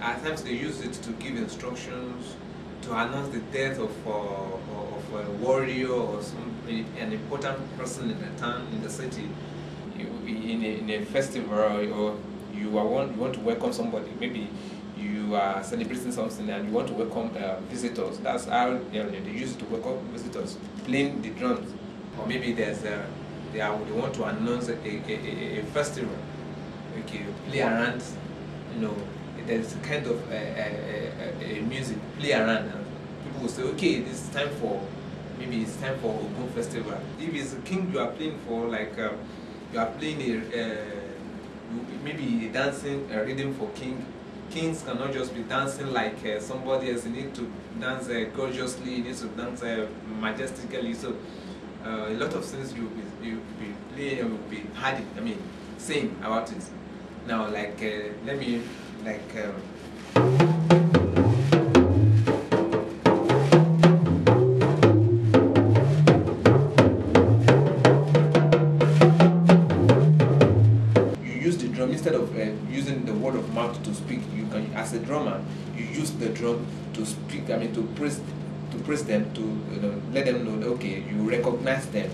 At times they use it to give instructions, to announce the death of, uh, of a warrior or some an important person in the town, in the city. In, a, in a festival or you, are want, you want to welcome somebody, maybe you are celebrating something and you want to welcome uh, visitors. That's how know, they use it to welcome visitors, playing the drums. Or maybe there's a, they, are, they want to announce a, a, a, a festival. Okay, play around, you know, there's kind of a, a, a, music, play around. And people will say, okay, it's time for, maybe it's time for a Ogun Festival. If it's a king you are playing for, like um, you are playing a, uh, maybe dancing, a rhythm for king, kings cannot just be dancing like uh, somebody else. You need to dance uh, gorgeously, you need to dance uh, majestically. So uh, a lot of things you be, you be playing, you will be hard, I mean, saying about it. Now, like, let me, like, um, you use the drum instead of uh, using the word of mouth to speak you can as a drummer you use the drum to speak i mean to praise to praise them to you know let them know okay you recognize them